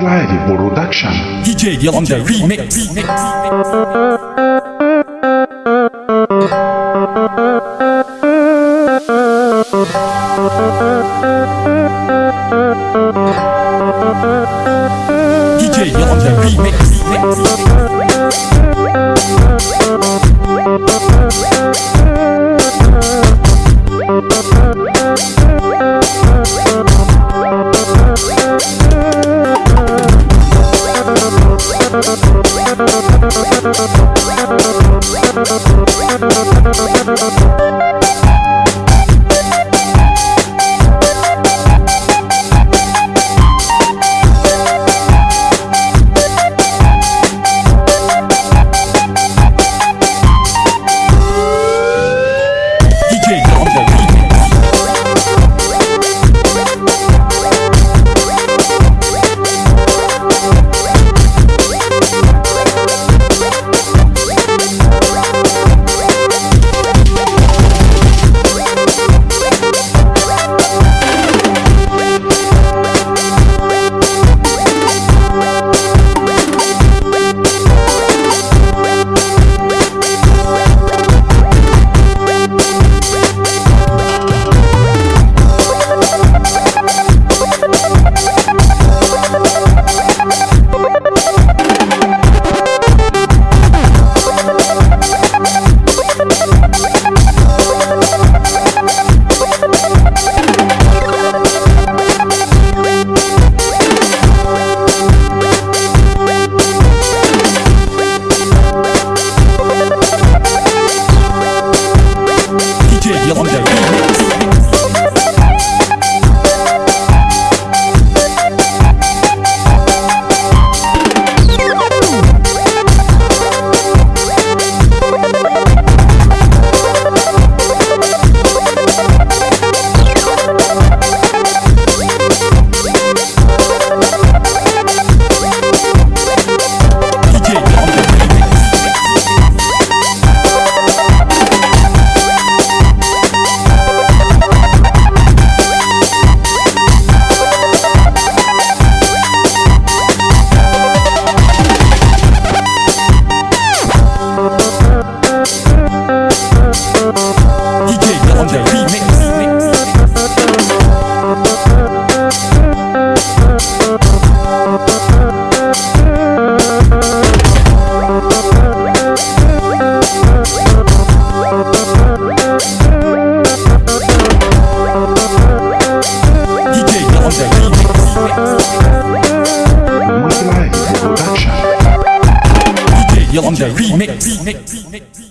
Live Production. DJ Yolanda Remix. DJ Yolanda Remix. DJ Yolanda Remix.